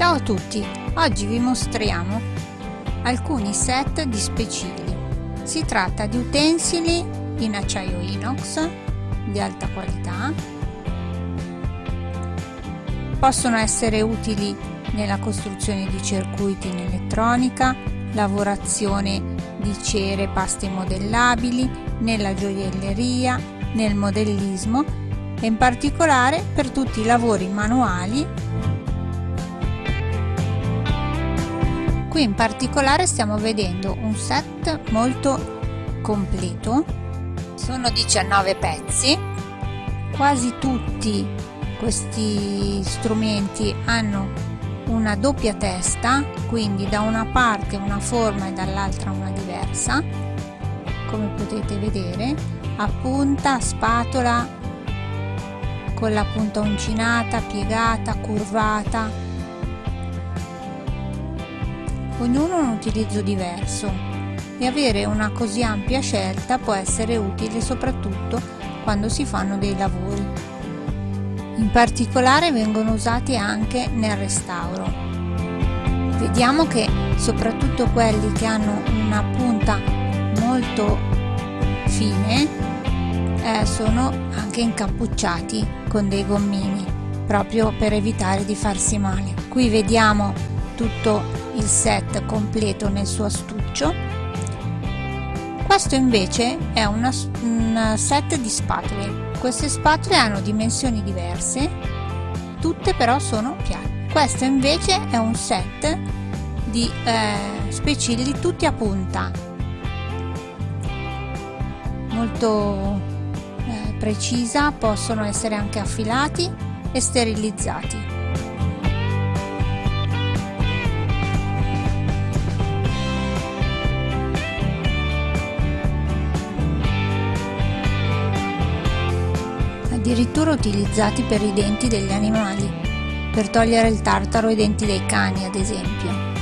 Ciao a tutti! Oggi vi mostriamo alcuni set di specili. Si tratta di utensili in acciaio inox di alta qualità. Possono essere utili nella costruzione di circuiti in elettronica, lavorazione di cere e paste modellabili, nella gioielleria, nel modellismo e in particolare per tutti i lavori manuali qui in particolare stiamo vedendo un set molto completo. Sono 19 pezzi. Quasi tutti questi strumenti hanno una doppia testa quindi da una parte una forma e dall'altra una diversa come potete vedere. A punta spatola con la punta uncinata piegata curvata ognuno ha un utilizzo diverso e avere una così ampia scelta può essere utile soprattutto quando si fanno dei lavori. In particolare vengono usati anche nel restauro. Vediamo che soprattutto quelli che hanno una punta molto fine eh, sono anche incappucciati con dei gommini proprio per evitare di farsi male. Qui vediamo tutto il set completo nel suo astuccio. Questo invece è una, un set di spatole. Queste spatole hanno dimensioni diverse tutte però sono piatte questo invece è un set di eh, specilli tutti a punta. Molto eh, precisa possono essere anche affilati e sterilizzati addirittura utilizzati per i denti degli animali, per togliere il tartaro ai denti dei cani ad esempio.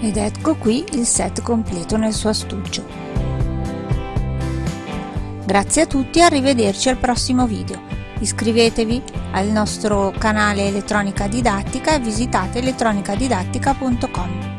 Ed ecco qui il set completo nel suo astuccio. Grazie a tutti e arrivederci al prossimo video. Iscrivetevi al nostro canale Elettronica Didattica e visitate elettronicadidattica.com.